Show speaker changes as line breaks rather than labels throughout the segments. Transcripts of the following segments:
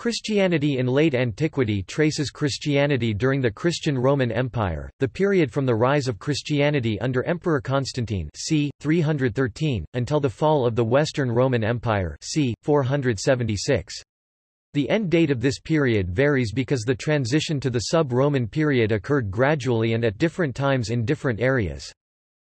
Christianity in late antiquity traces Christianity during the Christian Roman Empire, the period from the rise of Christianity under Emperor Constantine c. 313, until the fall of the Western Roman Empire c. 476. The end date of this period varies because the transition to the sub-Roman period occurred gradually and at different times in different areas.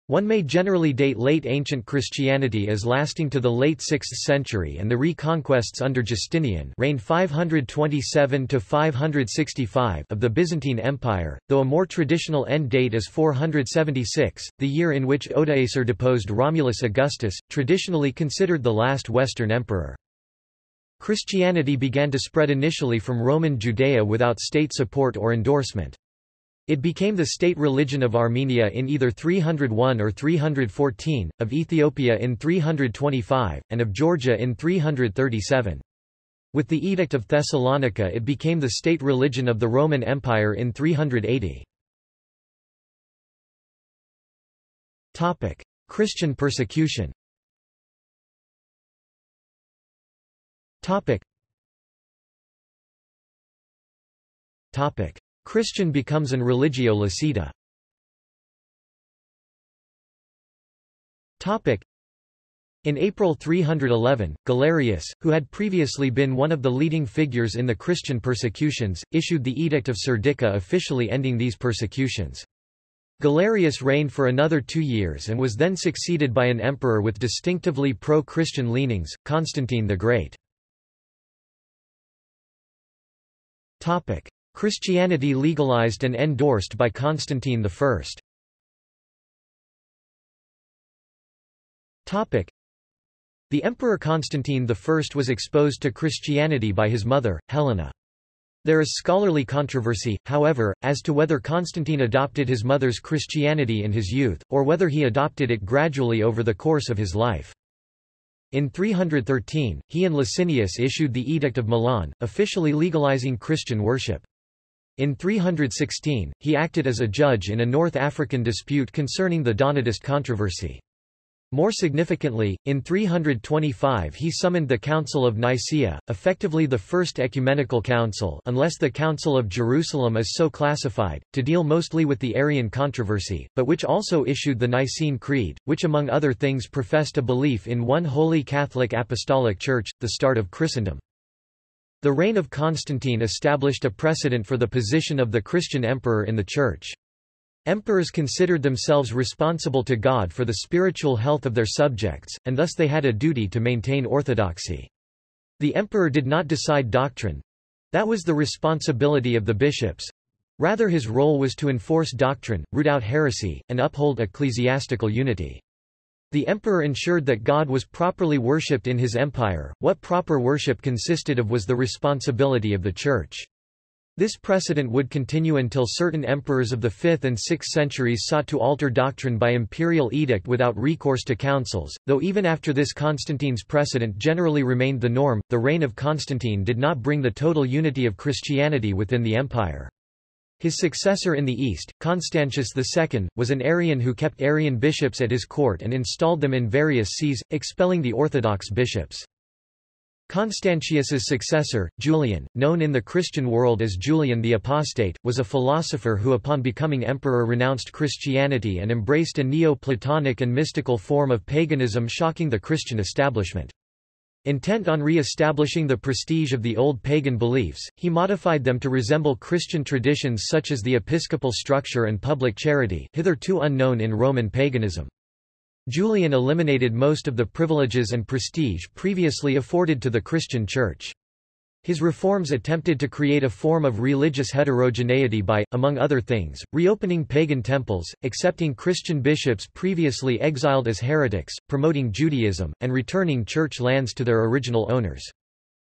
One may generally date late ancient Christianity as lasting to the late 6th century and the reconquests under Justinian reigned 527 to 565 of the Byzantine Empire, though a more traditional end date is 476, the year in which Odoacer deposed Romulus Augustus, traditionally considered the last Western emperor. Christianity began to spread initially from Roman Judea without state support or endorsement. It became the state religion of Armenia in either 301 or 314, of Ethiopia in 325, and of Georgia in 337. With the Edict of Thessalonica it became the state religion of the Roman Empire in 380. Christian persecution Topic. Topic. Christian becomes an religio licita. In April 311, Galerius, who had previously been one of the leading figures in the Christian persecutions, issued the Edict of Serdica officially ending these persecutions. Galerius reigned for another two years and was then succeeded by an emperor with distinctively pro-Christian leanings, Constantine the Great. Christianity legalized and endorsed by Constantine I. The Emperor Constantine I was exposed to Christianity by his mother, Helena. There is scholarly controversy, however, as to whether Constantine adopted his mother's Christianity in his youth, or whether he adopted it gradually over the course of his life. In 313, he and Licinius issued the Edict of Milan, officially legalizing Christian worship. In 316, he acted as a judge in a North African dispute concerning the Donatist controversy. More significantly, in 325 he summoned the Council of Nicaea, effectively the First Ecumenical Council unless the Council of Jerusalem is so classified, to deal mostly with the Arian controversy, but which also issued the Nicene Creed, which among other things professed a belief in one holy Catholic Apostolic Church, the start of Christendom. The reign of Constantine established a precedent for the position of the Christian emperor in the Church. Emperors considered themselves responsible to God for the spiritual health of their subjects, and thus they had a duty to maintain orthodoxy. The emperor did not decide doctrine. That was the responsibility of the bishops. Rather his role was to enforce doctrine, root out heresy, and uphold ecclesiastical unity. The emperor ensured that God was properly worshipped in his empire. What proper worship consisted of was the responsibility of the church. This precedent would continue until certain emperors of the 5th and 6th centuries sought to alter doctrine by imperial edict without recourse to councils, though even after this Constantine's precedent generally remained the norm, the reign of Constantine did not bring the total unity of Christianity within the empire. His successor in the east, Constantius II, was an Arian who kept Arian bishops at his court and installed them in various sees, expelling the Orthodox bishops. Constantius's successor, Julian, known in the Christian world as Julian the Apostate, was a philosopher who upon becoming emperor renounced Christianity and embraced a Neo-Platonic and mystical form of paganism shocking the Christian establishment. Intent on re-establishing the prestige of the old pagan beliefs, he modified them to resemble Christian traditions such as the episcopal structure and public charity hitherto unknown in Roman paganism. Julian eliminated most of the privileges and prestige previously afforded to the Christian Church. His reforms attempted to create a form of religious heterogeneity by, among other things, reopening pagan temples, accepting Christian bishops previously exiled as heretics, promoting Judaism, and returning church lands to their original owners.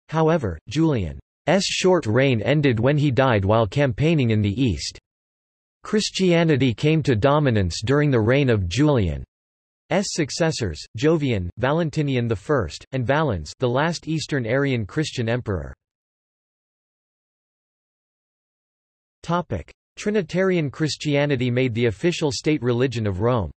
However, Julian's short reign ended when he died while campaigning in the East. Christianity came to dominance during the reign of Julian. S successors, Jovian, Valentinian I, and Valens the last Eastern Arian Christian emperor. Trinitarian Christianity made the official state religion of Rome.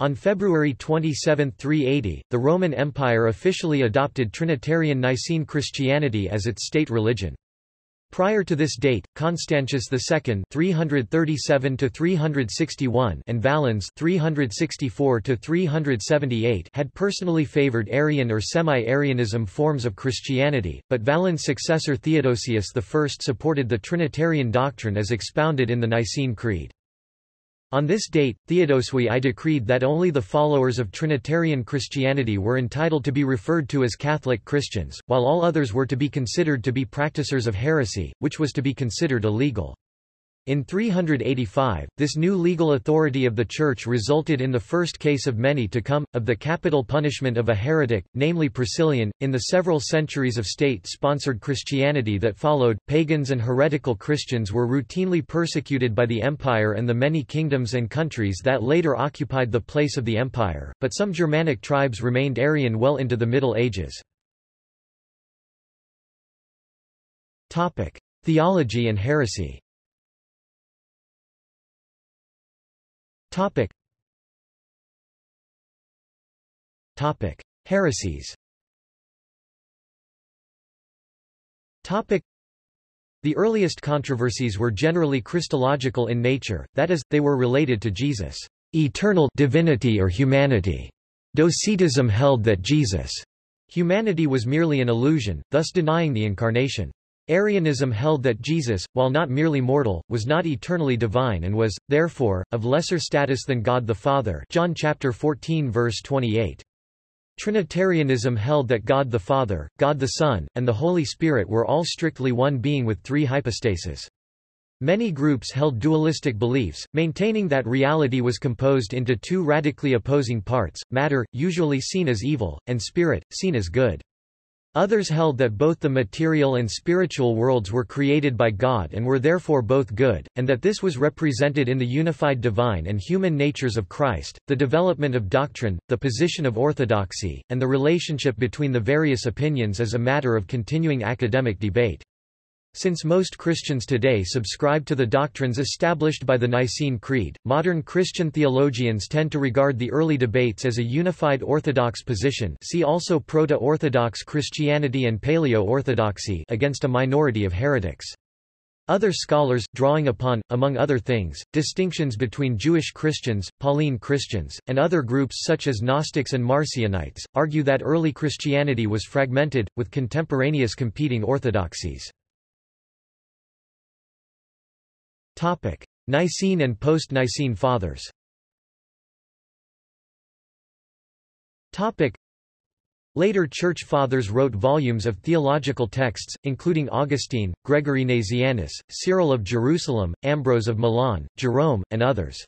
On February 27, 380, the Roman Empire officially adopted Trinitarian Nicene Christianity as its state religion. Prior to this date, Constantius II (337–361) and Valens (364–378) had personally favored Arian or semi-Arianism forms of Christianity, but Valens' successor Theodosius I supported the Trinitarian doctrine as expounded in the Nicene Creed. On this date, Theodosius I decreed that only the followers of Trinitarian Christianity were entitled to be referred to as Catholic Christians, while all others were to be considered to be practicers of heresy, which was to be considered illegal. In 385, this new legal authority of the Church resulted in the first case of many to come, of the capital punishment of a heretic, namely Priscillian. In the several centuries of state-sponsored Christianity that followed, pagans and heretical Christians were routinely persecuted by the empire and the many kingdoms and countries that later occupied the place of the empire, but some Germanic tribes remained Arian well into the Middle Ages. Theology and heresy Topic. Topic. Heresies Topic. The earliest controversies were generally Christological in nature, that is, they were related to Jesus' eternal divinity or humanity. Docetism held that Jesus' humanity was merely an illusion, thus denying the incarnation. Arianism held that Jesus, while not merely mortal, was not eternally divine and was, therefore, of lesser status than God the Father John chapter 14 verse 28. Trinitarianism held that God the Father, God the Son, and the Holy Spirit were all strictly one being with three hypostases. Many groups held dualistic beliefs, maintaining that reality was composed into two radically opposing parts, matter, usually seen as evil, and spirit, seen as good. Others held that both the material and spiritual worlds were created by God and were therefore both good, and that this was represented in the unified divine and human natures of Christ. The development of doctrine, the position of orthodoxy, and the relationship between the various opinions is a matter of continuing academic debate. Since most Christians today subscribe to the doctrines established by the Nicene Creed, modern Christian theologians tend to regard the early debates as a unified Orthodox position see also Proto-Orthodox Christianity and Paleo-Orthodoxy against a minority of heretics. Other scholars, drawing upon, among other things, distinctions between Jewish Christians, Pauline Christians, and other groups such as Gnostics and Marcionites, argue that early Christianity was fragmented, with contemporaneous competing orthodoxies. Topic: Nicene and post-Nicene Fathers. Topic: Later Church Fathers wrote volumes of theological texts, including Augustine, Gregory Nazianzus, Cyril of Jerusalem, Ambrose of Milan, Jerome, and others.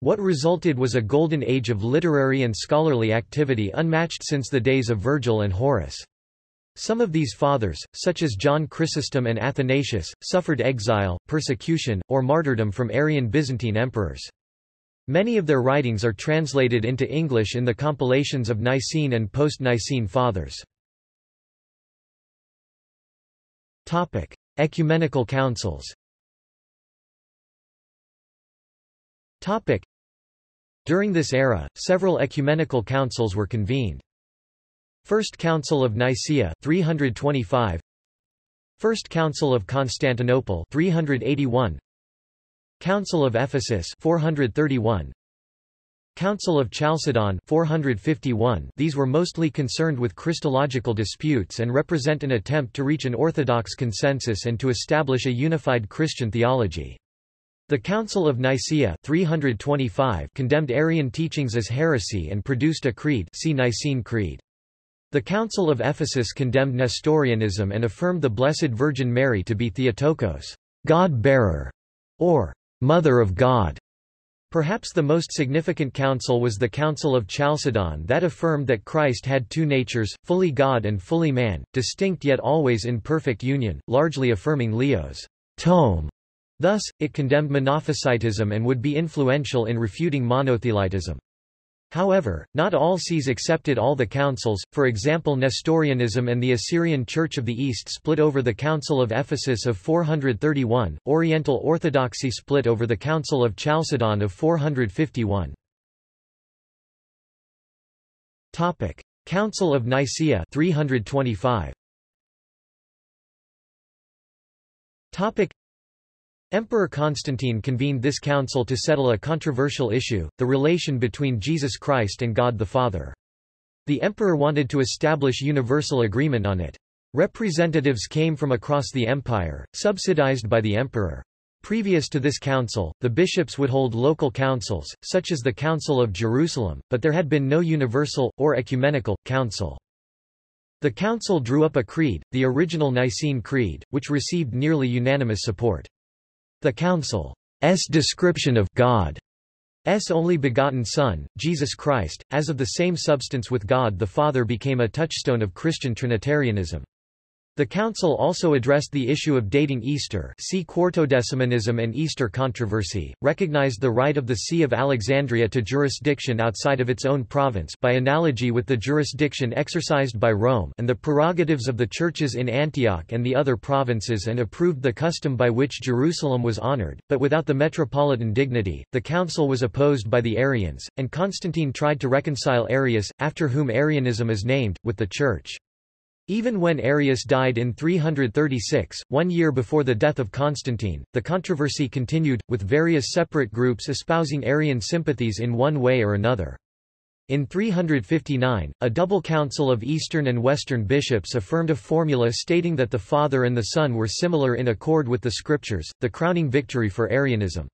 What resulted was a golden age of literary and scholarly activity unmatched since the days of Virgil and Horace. Some of these fathers, such as John Chrysostom and Athanasius, suffered exile, persecution, or martyrdom from Arian Byzantine emperors. Many of their writings are translated into English in the compilations of Nicene and post-Nicene Fathers. Topic: Ecumenical Councils. Topic: During this era, several ecumenical councils were convened. First Council of Nicaea 325 First Council of Constantinople 381 Council of Ephesus 431 Council of Chalcedon 451 These were mostly concerned with Christological disputes and represent an attempt to reach an orthodox consensus and to establish a unified Christian theology. The Council of Nicaea 325 condemned Arian teachings as heresy and produced a creed see Nicene Creed. The Council of Ephesus condemned Nestorianism and affirmed the Blessed Virgin Mary to be Theotokos, God-bearer, or Mother of God. Perhaps the most significant council was the Council of Chalcedon that affirmed that Christ had two natures, fully God and fully man, distinct yet always in perfect union, largely affirming Leo's tome. Thus, it condemned Monophysitism and would be influential in refuting monothelitism. However, not all sees accepted all the councils, for example Nestorianism and the Assyrian Church of the East split over the Council of Ephesus of 431, Oriental Orthodoxy split over the Council of Chalcedon of 451. Topic: Council of Nicaea 325. Topic: Emperor Constantine convened this council to settle a controversial issue, the relation between Jesus Christ and God the Father. The emperor wanted to establish universal agreement on it. Representatives came from across the empire, subsidized by the emperor. Previous to this council, the bishops would hold local councils, such as the Council of Jerusalem, but there had been no universal, or ecumenical, council. The council drew up a creed, the original Nicene Creed, which received nearly unanimous support. The Council's description of God's only begotten Son, Jesus Christ, as of the same substance with God the Father became a touchstone of Christian Trinitarianism. The Council also addressed the issue of dating Easter see Quartodecimanism and Easter controversy, recognized the right of the See of Alexandria to jurisdiction outside of its own province by analogy with the jurisdiction exercised by Rome and the prerogatives of the churches in Antioch and the other provinces and approved the custom by which Jerusalem was honored, but without the metropolitan dignity. The council was opposed by the Arians, and Constantine tried to reconcile Arius, after whom Arianism is named, with the Church. Even when Arius died in 336, one year before the death of Constantine, the controversy continued, with various separate groups espousing Arian sympathies in one way or another. In 359, a double council of Eastern and Western bishops affirmed a formula stating that the Father and the Son were similar in accord with the Scriptures, the crowning victory for Arianism.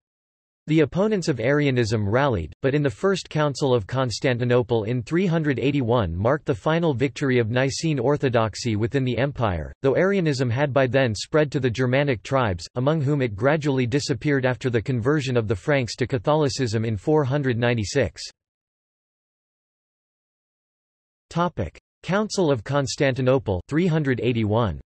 The opponents of Arianism rallied, but in the First Council of Constantinople in 381 marked the final victory of Nicene orthodoxy within the empire, though Arianism had by then spread to the Germanic tribes, among whom it gradually disappeared after the conversion of the Franks to Catholicism in 496. Council of Constantinople 381.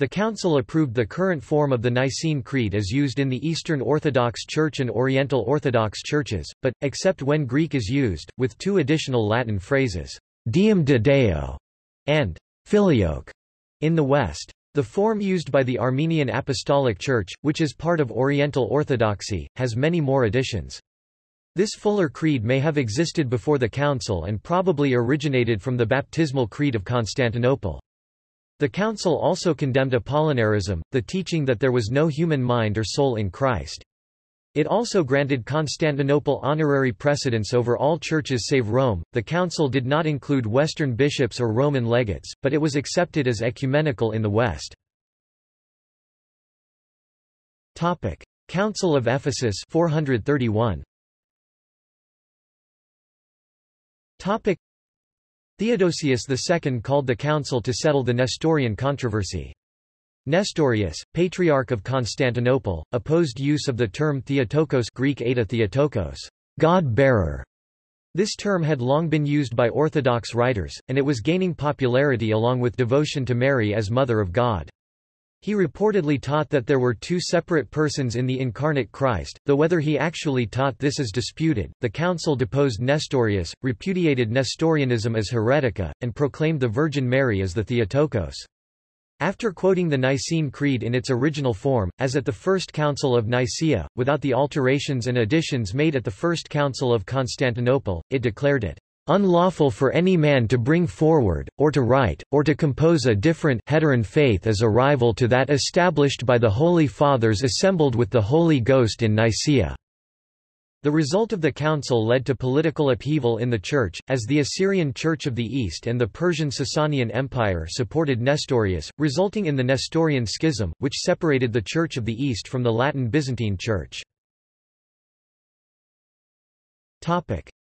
The Council approved the current form of the Nicene Creed as used in the Eastern Orthodox Church and Oriental Orthodox churches, but, except when Greek is used, with two additional Latin phrases, Deum de Deo and Filioque in the West. The form used by the Armenian Apostolic Church, which is part of Oriental Orthodoxy, has many more additions. This fuller creed may have existed before the Council and probably originated from the baptismal creed of Constantinople. The Council also condemned Apollinarism, the teaching that there was no human mind or soul in Christ. It also granted Constantinople honorary precedence over all churches save Rome. The council did not include Western bishops or Roman legates, but it was accepted as ecumenical in the West. Topic: Council of Ephesus 431. Topic: Theodosius II called the council to settle the Nestorian controversy. Nestorius, Patriarch of Constantinople, opposed use of the term Theotokos Greek Eta Theotokos, God-bearer. This term had long been used by Orthodox writers, and it was gaining popularity along with devotion to Mary as Mother of God. He reportedly taught that there were two separate persons in the incarnate Christ, though whether he actually taught this is disputed. The council deposed Nestorius, repudiated Nestorianism as heretica, and proclaimed the Virgin Mary as the Theotokos. After quoting the Nicene Creed in its original form, as at the First Council of Nicaea, without the alterations and additions made at the First Council of Constantinople, it declared it unlawful for any man to bring forward, or to write, or to compose a different heteron faith as a rival to that established by the Holy Fathers assembled with the Holy Ghost in Nicaea." The result of the council led to political upheaval in the Church, as the Assyrian Church of the East and the Persian Sasanian Empire supported Nestorius, resulting in the Nestorian Schism, which separated the Church of the East from the Latin Byzantine Church.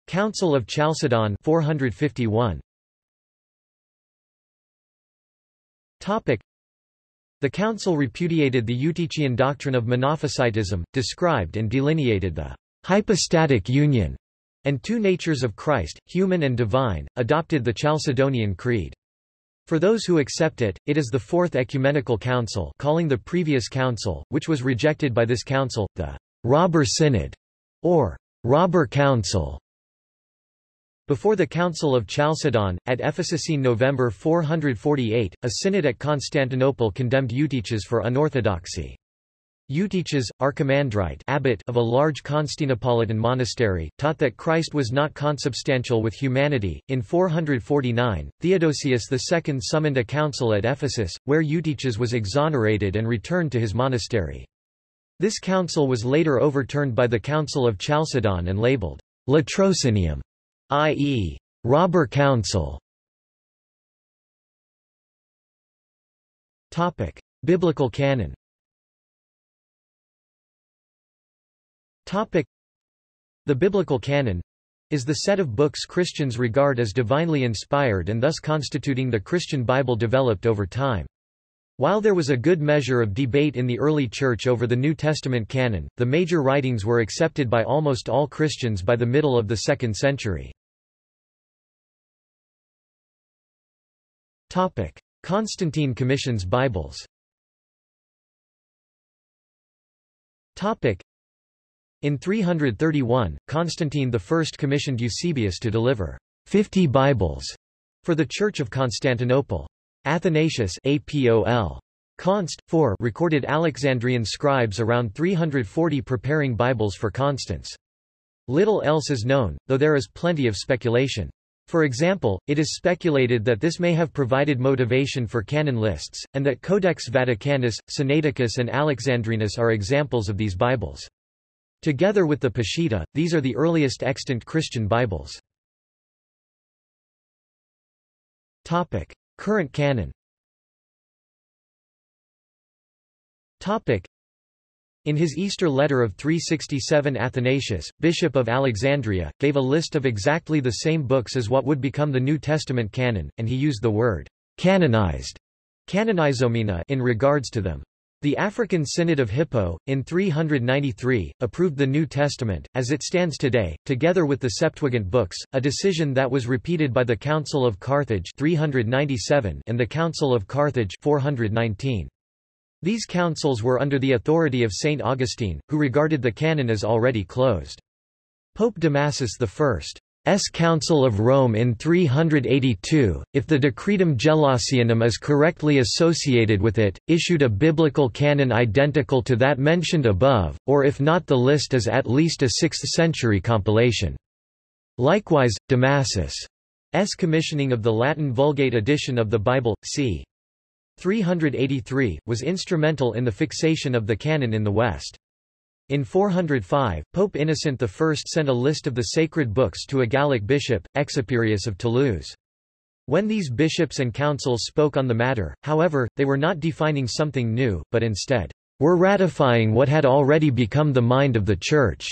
Council of Chalcedon 451. Topic. The council repudiated the Eutychian doctrine of Monophysitism, described and delineated the hypostatic union and two natures of Christ, human and divine, adopted the Chalcedonian Creed. For those who accept it, it is the Fourth Ecumenical Council calling the previous council, which was rejected by this council, the Robber Synod, or Robber Council. Before the Council of Chalcedon, at Ephesus in November 448, a synod at Constantinople condemned Eutyches for unorthodoxy. Eutyches, archimandrite abbot of a large Constantinopolitan monastery, taught that Christ was not consubstantial with humanity. In 449, Theodosius II summoned a council at Ephesus, where Eutyches was exonerated and returned to his monastery. This council was later overturned by the Council of Chalcedon and labeled Latrocinium, i.e., robber council. Topic: Biblical canon. Topic: The biblical canon is the set of books Christians regard as divinely inspired and thus constituting the Christian Bible developed over time. While there was a good measure of debate in the early Church over the New Testament canon, the major writings were accepted by almost all Christians by the middle of the 2nd century. Constantine commissions Bibles In 331, Constantine I commissioned Eusebius to deliver 50 Bibles for the Church of Constantinople. Athanasius APOL. Const. 4 recorded Alexandrian scribes around 340 preparing Bibles for Constans. Little else is known, though there is plenty of speculation. For example, it is speculated that this may have provided motivation for canon lists, and that Codex Vaticanus, Sinaiticus and Alexandrinus are examples of these Bibles. Together with the Peshitta, these are the earliest extant Christian Bibles. Current canon in his Easter letter of 367 Athanasius, Bishop of Alexandria, gave a list of exactly the same books as what would become the New Testament canon, and he used the word canonized canonizomena in regards to them. The African Synod of Hippo, in 393, approved the New Testament, as it stands today, together with the Septuagint books, a decision that was repeated by the Council of Carthage 397 and the Council of Carthage 419. These councils were under the authority of Saint Augustine, who regarded the canon as already closed. Pope Damasus I's Council of Rome in 382, if the Decretum Gelasianum is correctly associated with it, issued a biblical canon identical to that mentioned above, or if not the list is at least a 6th-century compilation. Likewise, Damasus' s commissioning of the Latin Vulgate edition of the Bible, c. 383, was instrumental in the fixation of the canon in the West. In 405, Pope Innocent I sent a list of the sacred books to a Gallic bishop, Exuperius of Toulouse. When these bishops and councils spoke on the matter, however, they were not defining something new, but instead, were ratifying what had already become the mind of the Church.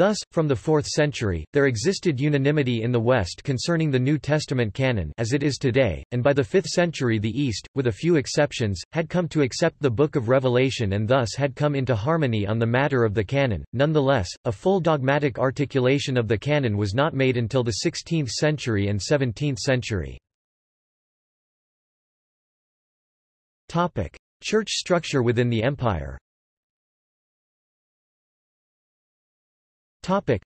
Thus, from the 4th century, there existed unanimity in the West concerning the New Testament canon as it is today, and by the 5th century the East, with a few exceptions, had come to accept the Book of Revelation and thus had come into harmony on the matter of the canon. Nonetheless, a full dogmatic articulation of the canon was not made until the 16th century and 17th century. Church structure within the empire Topic.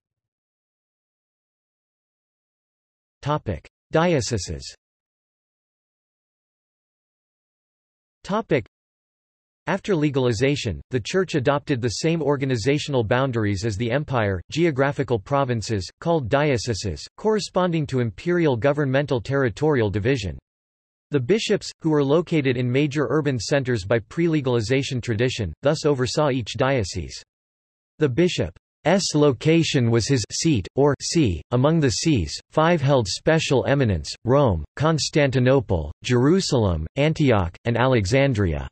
Topic. Dioceses Topic. After legalization, the Church adopted the same organizational boundaries as the empire, geographical provinces, called dioceses, corresponding to imperial governmental territorial division. The bishops, who were located in major urban centers by pre-legalization tradition, thus oversaw each diocese. The bishop S location was his seat, or see, among the sees, five held special eminence, Rome, Constantinople, Jerusalem, Antioch, and Alexandria.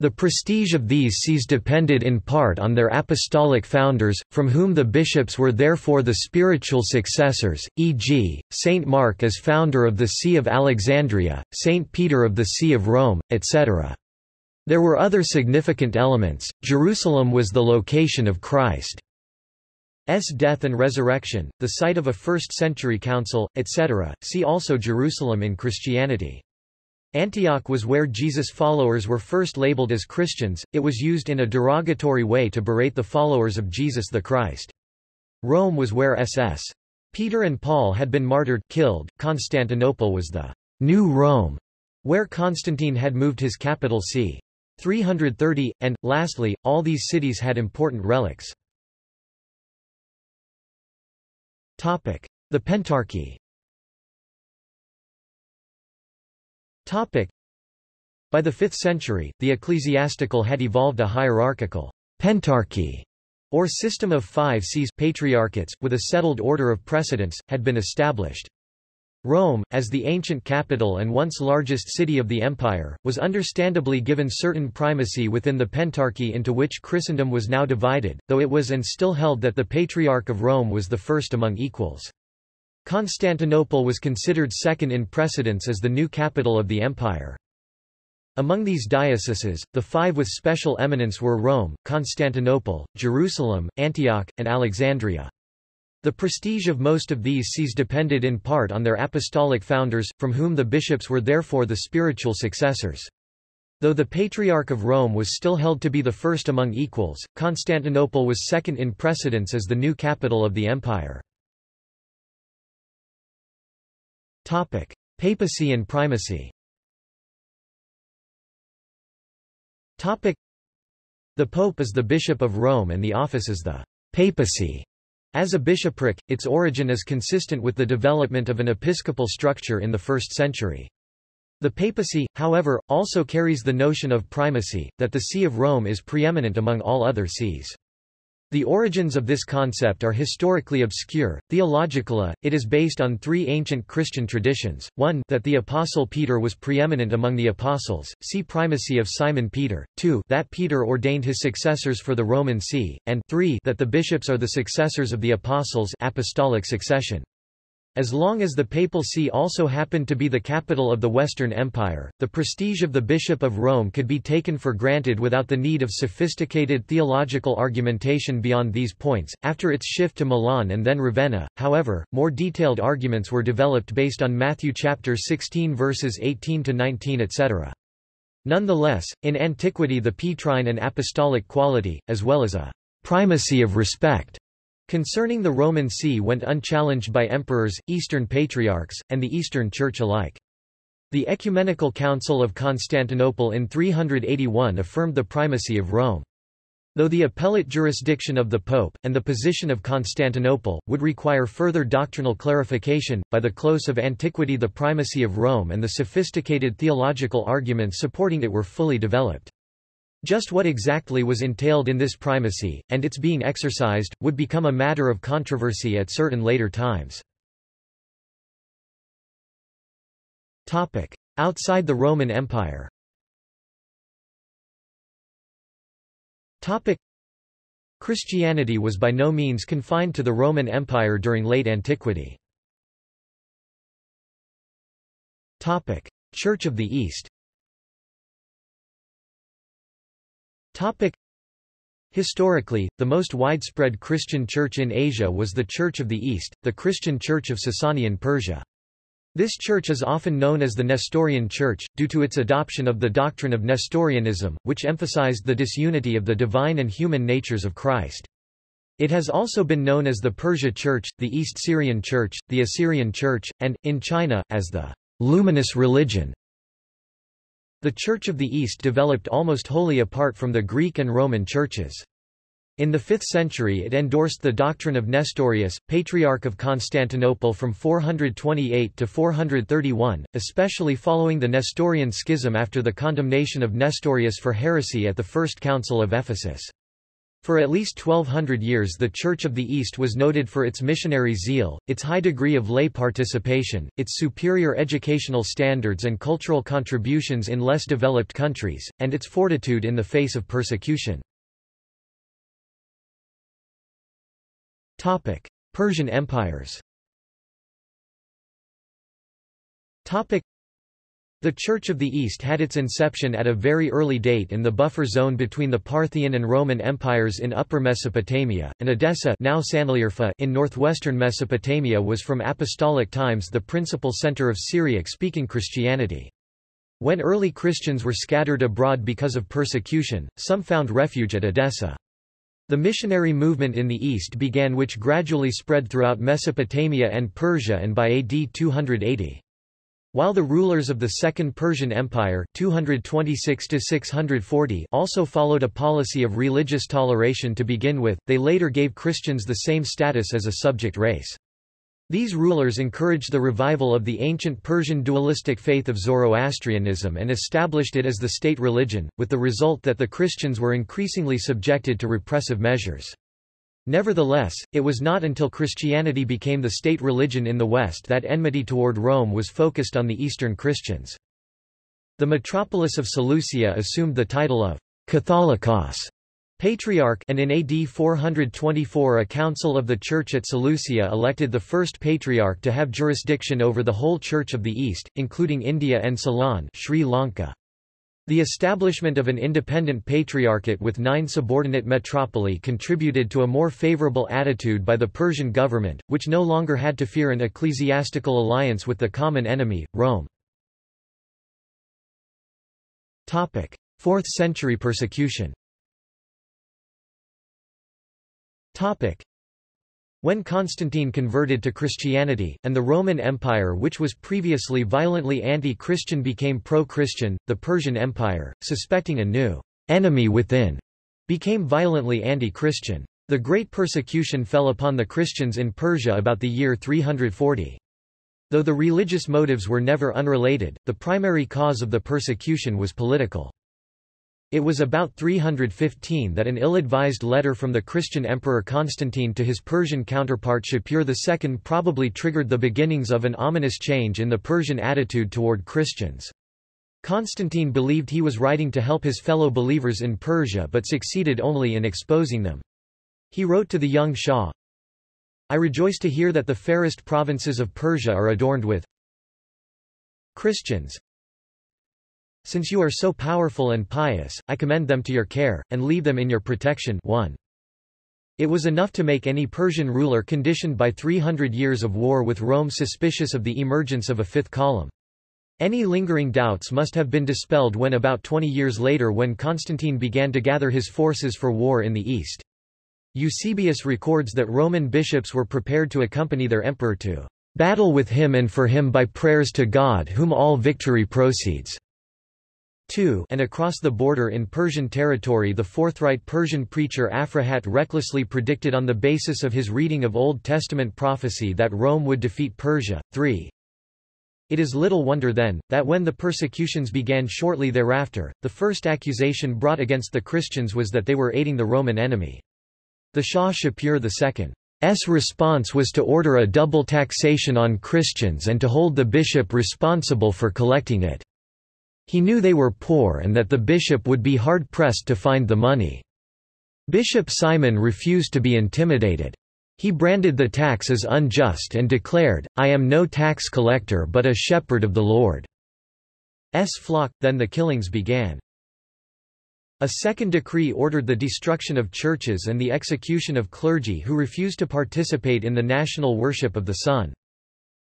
The prestige of these sees depended in part on their apostolic founders, from whom the bishops were therefore the spiritual successors, e.g., Saint Mark as founder of the See of Alexandria, Saint Peter of the See of Rome, etc. There were other significant elements, Jerusalem was the location of Christ. S. death and resurrection, the site of a first-century council, etc. See also Jerusalem in Christianity. Antioch was where Jesus' followers were first labeled as Christians, it was used in a derogatory way to berate the followers of Jesus the Christ. Rome was where SS. Peter and Paul had been martyred killed. Constantinople was the New Rome, where Constantine had moved his capital c. 330, and, lastly, all these cities had important relics. The Pentarchy. By the 5th century, the ecclesiastical had evolved a hierarchical pentarchy, or system of five sees patriarchates, with a settled order of precedence, had been established. Rome, as the ancient capital and once largest city of the empire, was understandably given certain primacy within the pentarchy into which Christendom was now divided, though it was and still held that the Patriarch of Rome was the first among equals. Constantinople was considered second in precedence as the new capital of the empire. Among these dioceses, the five with special eminence were Rome, Constantinople, Jerusalem, Antioch, and Alexandria. The prestige of most of these sees depended in part on their apostolic founders, from whom the bishops were therefore the spiritual successors. Though the Patriarch of Rome was still held to be the first among equals, Constantinople was second in precedence as the new capital of the empire. Topic: Papacy and primacy. Topic: The Pope is the Bishop of Rome and the office is the papacy. As a bishopric, its origin is consistent with the development of an episcopal structure in the first century. The papacy, however, also carries the notion of primacy, that the See of Rome is preeminent among all other sees. The origins of this concept are historically obscure. Theologically, it is based on three ancient Christian traditions. 1 that the apostle Peter was preeminent among the apostles, see primacy of Simon Peter. 2 that Peter ordained his successors for the Roman see, and 3 that the bishops are the successors of the apostles apostolic succession. As long as the Papal See also happened to be the capital of the Western Empire, the prestige of the Bishop of Rome could be taken for granted without the need of sophisticated theological argumentation beyond these points. After its shift to Milan and then Ravenna, however, more detailed arguments were developed based on Matthew chapter 16 verses 18 to 19 etc. Nonetheless, in antiquity the Petrine and apostolic quality, as well as a primacy of respect concerning the Roman See went unchallenged by emperors, Eastern patriarchs, and the Eastern Church alike. The Ecumenical Council of Constantinople in 381 affirmed the primacy of Rome. Though the appellate jurisdiction of the Pope, and the position of Constantinople, would require further doctrinal clarification, by the close of antiquity the primacy of Rome and the sophisticated theological arguments supporting it were fully developed. Just what exactly was entailed in this primacy, and its being exercised, would become a matter of controversy at certain later times. Outside the Roman Empire Christianity was by no means confined to the Roman Empire during late antiquity. Church of the East Topic. Historically, the most widespread Christian church in Asia was the Church of the East, the Christian Church of Sasanian Persia. This church is often known as the Nestorian Church, due to its adoption of the doctrine of Nestorianism, which emphasized the disunity of the divine and human natures of Christ. It has also been known as the Persia Church, the East Syrian Church, the Assyrian Church, and, in China, as the Luminous Religion. The Church of the East developed almost wholly apart from the Greek and Roman churches. In the 5th century it endorsed the doctrine of Nestorius, Patriarch of Constantinople from 428 to 431, especially following the Nestorian schism after the condemnation of Nestorius for heresy at the First Council of Ephesus. For at least 1200 years the Church of the East was noted for its missionary zeal, its high degree of lay participation, its superior educational standards and cultural contributions in less developed countries, and its fortitude in the face of persecution. Persian empires the Church of the East had its inception at a very early date in the buffer zone between the Parthian and Roman empires in Upper Mesopotamia, and Edessa now in northwestern Mesopotamia was from apostolic times the principal center of Syriac-speaking Christianity. When early Christians were scattered abroad because of persecution, some found refuge at Edessa. The missionary movement in the east began which gradually spread throughout Mesopotamia and Persia and by AD 280. While the rulers of the Second Persian Empire 226 also followed a policy of religious toleration to begin with, they later gave Christians the same status as a subject race. These rulers encouraged the revival of the ancient Persian dualistic faith of Zoroastrianism and established it as the state religion, with the result that the Christians were increasingly subjected to repressive measures. Nevertheless, it was not until Christianity became the state religion in the West that enmity toward Rome was focused on the Eastern Christians. The metropolis of Seleucia assumed the title of Catholicos patriarch and in AD 424 a council of the Church at Seleucia elected the first patriarch to have jurisdiction over the whole Church of the East, including India and Ceylon Sri Lanka. The establishment of an independent patriarchate with nine subordinate metropoli contributed to a more favorable attitude by the Persian government, which no longer had to fear an ecclesiastical alliance with the common enemy, Rome. 4th century persecution when Constantine converted to Christianity, and the Roman Empire which was previously violently anti-Christian became pro-Christian, the Persian Empire, suspecting a new enemy within, became violently anti-Christian. The great persecution fell upon the Christians in Persia about the year 340. Though the religious motives were never unrelated, the primary cause of the persecution was political. It was about 315 that an ill-advised letter from the Christian Emperor Constantine to his Persian counterpart Shapur II probably triggered the beginnings of an ominous change in the Persian attitude toward Christians. Constantine believed he was writing to help his fellow believers in Persia but succeeded only in exposing them. He wrote to the young Shah, I rejoice to hear that the fairest provinces of Persia are adorned with Christians, since you are so powerful and pious, I commend them to your care, and leave them in your protection 1. It was enough to make any Persian ruler conditioned by 300 years of war with Rome suspicious of the emergence of a fifth column. Any lingering doubts must have been dispelled when about 20 years later when Constantine began to gather his forces for war in the east. Eusebius records that Roman bishops were prepared to accompany their emperor to battle with him and for him by prayers to God whom all victory proceeds. 2 and across the border in Persian territory the forthright Persian preacher Afrahat recklessly predicted on the basis of his reading of Old Testament prophecy that Rome would defeat Persia. 3 It is little wonder then, that when the persecutions began shortly thereafter, the first accusation brought against the Christians was that they were aiding the Roman enemy. The Shah Shapur II's response was to order a double taxation on Christians and to hold the bishop responsible for collecting it. He knew they were poor and that the bishop would be hard-pressed to find the money. Bishop Simon refused to be intimidated. He branded the tax as unjust and declared, I am no tax collector but a shepherd of the Lord's flock. Then the killings began. A second decree ordered the destruction of churches and the execution of clergy who refused to participate in the national worship of the sun.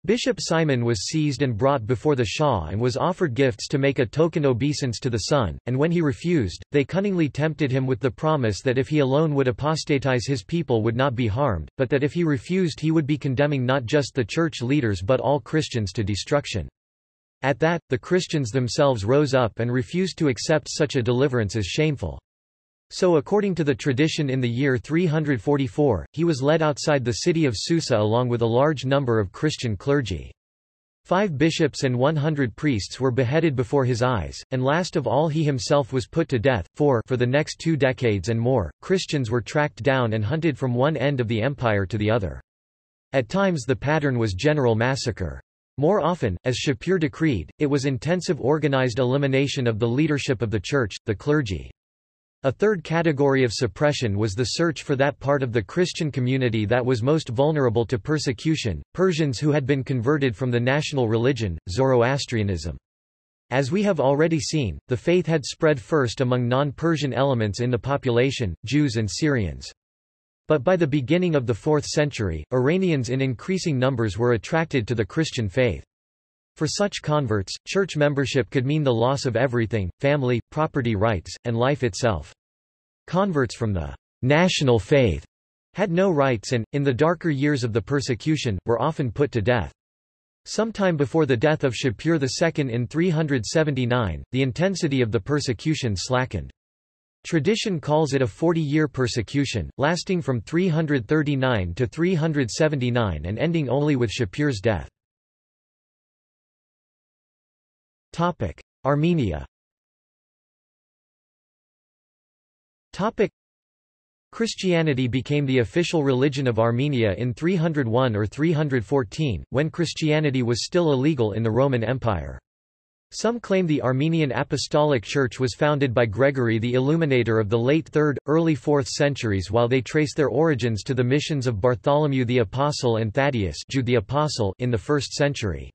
Bishop Simon was seized and brought before the Shah and was offered gifts to make a token obeisance to the sun, and when he refused, they cunningly tempted him with the promise that if he alone would apostatize his people would not be harmed, but that if he refused he would be condemning not just the church leaders but all Christians to destruction. At that, the Christians themselves rose up and refused to accept such a deliverance as shameful. So according to the tradition in the year 344, he was led outside the city of Susa along with a large number of Christian clergy. Five bishops and 100 priests were beheaded before his eyes, and last of all he himself was put to death, for for the next two decades and more, Christians were tracked down and hunted from one end of the empire to the other. At times the pattern was general massacre. More often, as Shapur decreed, it was intensive organized elimination of the leadership of the church, the clergy. A third category of suppression was the search for that part of the Christian community that was most vulnerable to persecution, Persians who had been converted from the national religion, Zoroastrianism. As we have already seen, the faith had spread first among non-Persian elements in the population, Jews and Syrians. But by the beginning of the 4th century, Iranians in increasing numbers were attracted to the Christian faith. For such converts, church membership could mean the loss of everything, family, property rights, and life itself. Converts from the national faith had no rights and, in the darker years of the persecution, were often put to death. Sometime before the death of Shapur II in 379, the intensity of the persecution slackened. Tradition calls it a 40-year persecution, lasting from 339 to 379 and ending only with Shapur's death. Armenia Christianity became the official religion of Armenia in 301 or 314, when Christianity was still illegal in the Roman Empire. Some claim the Armenian Apostolic Church was founded by Gregory the Illuminator of the late 3rd, early 4th centuries while they trace their origins to the missions of Bartholomew the Apostle and Thaddeus Jude the Apostle in the 1st century.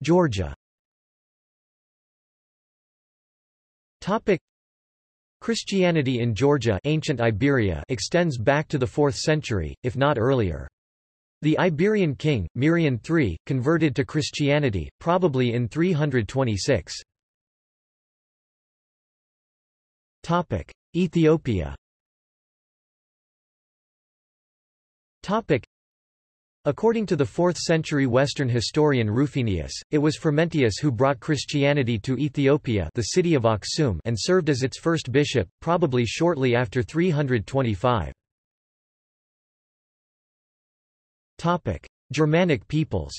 Georgia. Christianity in Georgia ancient Iberia extends back to the 4th century, if not earlier. The Iberian king, Mirian III, converted to Christianity, probably in 326. Ethiopia According to the 4th century Western historian Rufinus, it was Frumentius who brought Christianity to Ethiopia the city of Aksum and served as its first bishop, probably shortly after 325. Germanic peoples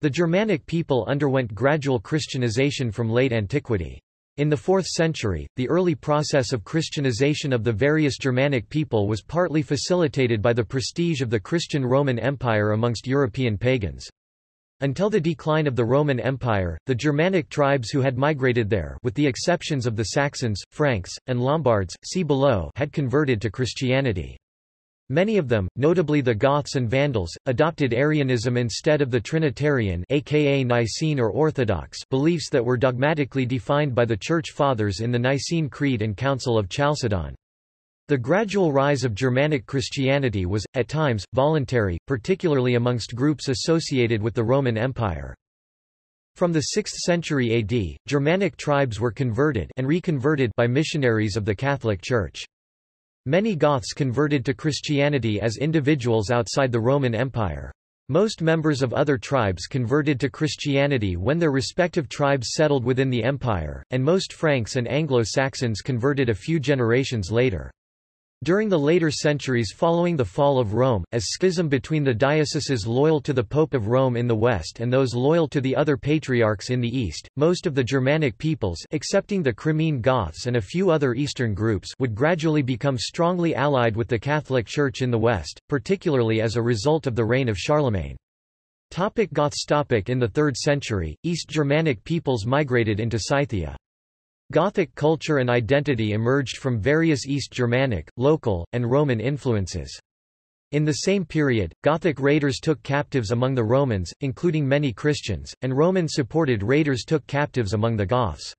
The Germanic people underwent gradual Christianization from late antiquity. In the 4th century, the early process of Christianization of the various Germanic people was partly facilitated by the prestige of the Christian Roman Empire amongst European pagans. Until the decline of the Roman Empire, the Germanic tribes who had migrated there with the exceptions of the Saxons, Franks, and Lombards, see below had converted to Christianity. Many of them, notably the Goths and Vandals, adopted Arianism instead of the Trinitarian aka Nicene or Orthodox beliefs that were dogmatically defined by the Church Fathers in the Nicene Creed and Council of Chalcedon. The gradual rise of Germanic Christianity was, at times, voluntary, particularly amongst groups associated with the Roman Empire. From the 6th century AD, Germanic tribes were converted and reconverted by missionaries of the Catholic Church. Many Goths converted to Christianity as individuals outside the Roman Empire. Most members of other tribes converted to Christianity when their respective tribes settled within the empire, and most Franks and Anglo-Saxons converted a few generations later. During the later centuries following the fall of Rome, as schism between the dioceses loyal to the Pope of Rome in the west and those loyal to the other patriarchs in the east, most of the Germanic peoples excepting the Crimean Goths and a few other eastern groups would gradually become strongly allied with the Catholic Church in the west, particularly as a result of the reign of Charlemagne. Topic Goths topic In the 3rd century, East Germanic peoples migrated into Scythia. Gothic culture and identity emerged from various East Germanic, local, and Roman influences. In the same period, Gothic raiders took captives among the Romans, including many Christians, and Roman-supported raiders took captives among the Goths.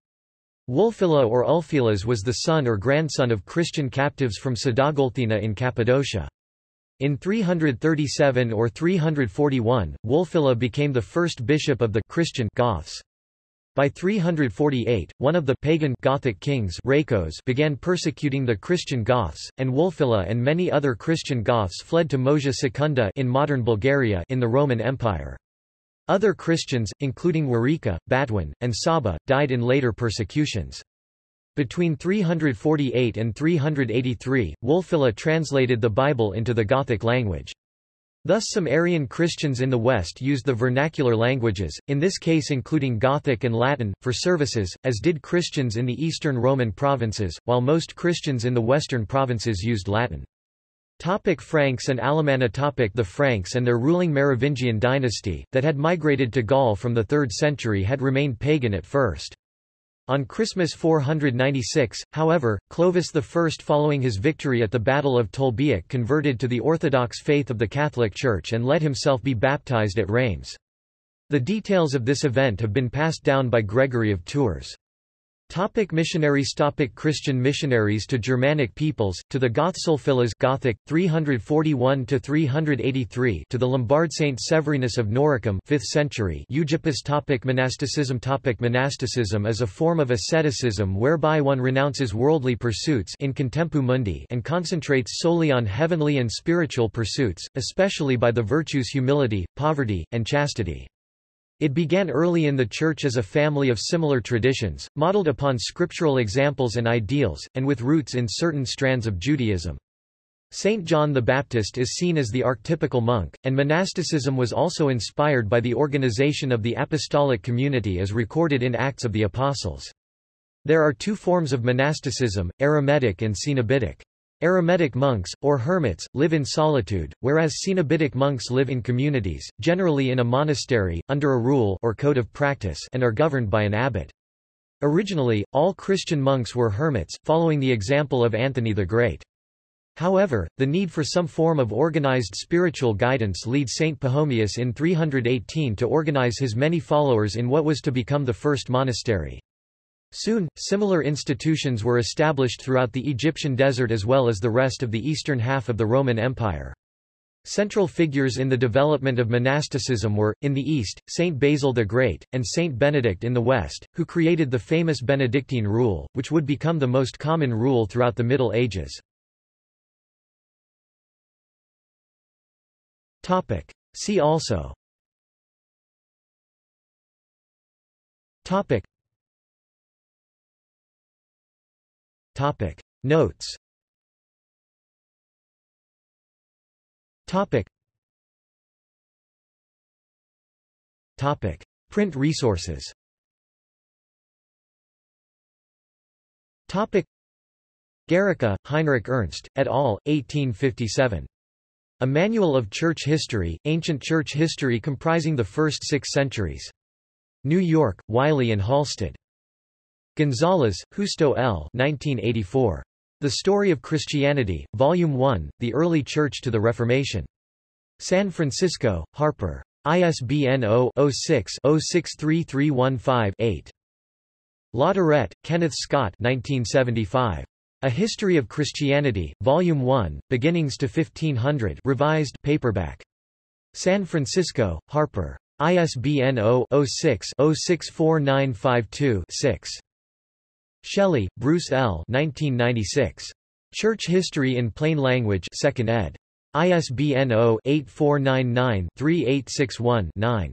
Wulfila or Ulfilas was the son or grandson of Christian captives from Sadagolthina in Cappadocia. In 337 or 341, Wulfila became the first bishop of the Christian Goths. By 348, one of the pagan Gothic kings began persecuting the Christian Goths, and Wulfila and many other Christian Goths fled to Moesia Secunda in modern Bulgaria in the Roman Empire. Other Christians, including Wereka, Batwin, and Saba, died in later persecutions. Between 348 and 383, Wulfila translated the Bible into the Gothic language. Thus some Arian Christians in the West used the vernacular languages, in this case including Gothic and Latin, for services, as did Christians in the Eastern Roman provinces, while most Christians in the Western provinces used Latin. Topic Franks and Alemanni topic The Franks and their ruling Merovingian dynasty, that had migrated to Gaul from the 3rd century had remained pagan at first. On Christmas 496, however, Clovis I following his victory at the Battle of Tolbiac converted to the Orthodox faith of the Catholic Church and let himself be baptized at Reims. The details of this event have been passed down by Gregory of Tours. Topic missionaries Topic Christian missionaries to Germanic peoples, to the Goths Ulfilas Gothic, 341–383 to the Lombard Saint Severinus of Noricum 5th century Eugippius topic Monasticism topic Monasticism is a form of asceticism whereby one renounces worldly pursuits in contemptu mundi and concentrates solely on heavenly and spiritual pursuits, especially by the virtues humility, poverty, and chastity. It began early in the Church as a family of similar traditions, modeled upon scriptural examples and ideals, and with roots in certain strands of Judaism. Saint John the Baptist is seen as the archetypical monk, and monasticism was also inspired by the organization of the apostolic community as recorded in Acts of the Apostles. There are two forms of monasticism, Eremitic and Cenobitic. Eremitic monks, or hermits, live in solitude, whereas Cenobitic monks live in communities, generally in a monastery, under a rule or code of practice and are governed by an abbot. Originally, all Christian monks were hermits, following the example of Anthony the Great. However, the need for some form of organized spiritual guidance leads Saint Pachomius in 318 to organize his many followers in what was to become the first monastery. Soon, similar institutions were established throughout the Egyptian desert as well as the rest of the eastern half of the Roman Empire. Central figures in the development of monasticism were, in the east, Saint Basil the Great, and Saint Benedict in the west, who created the famous Benedictine rule, which would become the most common rule throughout the Middle Ages. See also Topic Notes Topic Topic Print resources Topic Heinrich Ernst, et al., 1857. A Manual of Church History, Ancient Church History comprising the first six centuries. New York, Wiley and Halsted. Gonzalez, Justo L. 1984. The Story of Christianity, Volume 1, The Early Church to the Reformation. San Francisco, Harper. ISBN 0-06-063315-8. Latourette, Kenneth Scott 1975. A History of Christianity, Volume 1, Beginnings to 1500 revised paperback. San Francisco, Harper. ISBN 0-06-064952-6. Shelley, Bruce L. 1996. Church History in Plain Language 2nd ed. ISBN 0-8499-3861-9.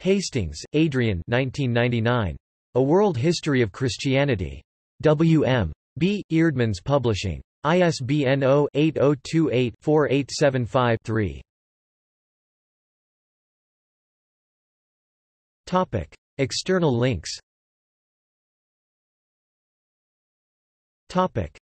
Hastings, Adrian 1999. A World History of Christianity. W. M. B. Eerdmans Publishing. ISBN 0-8028-4875-3. External links Topic.